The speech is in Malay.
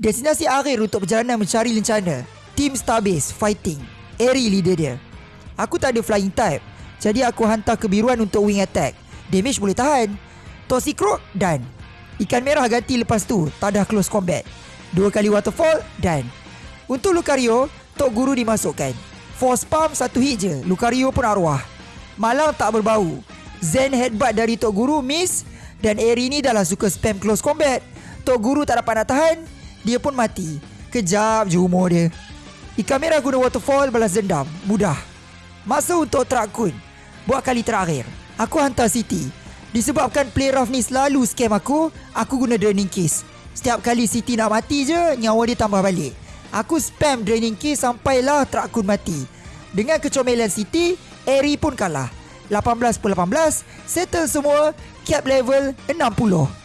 Destinasi akhir untuk perjalanan mencari lencana. Team Starbase Fighting. Airy leader dia. Aku tak ada flying type Jadi aku hantar kebiruan untuk wing attack. Damage boleh tahan. Toxicroak dan Ikan merah ganti lepas tu Tak dah close combat. Dua kali waterfall dan Untuk Lucario Tok Guru dimasukkan. Force Pump satu hit je. Lucario pun arwah. Malang tak berbau. Zen headbutt dari Tok Guru miss Dan Airy ni dah lah suka spam close combat. Tok Guru tak dapat nak tahan dia pun mati. Kejap je umur dia. Ikan merah guna waterfall balas dendam. Mudah. Masa untuk Trakun. Buat kali terakhir. Aku hantar City. Disebabkan play rough ni selalu scam aku, aku guna draining case. Setiap kali City nak mati je, nyawa dia tambah balik. Aku spam draining case sampailah Trakun mati. Dengan kecomelan City, Eri pun kalah. 18 per 18, settle semua, cap level 60.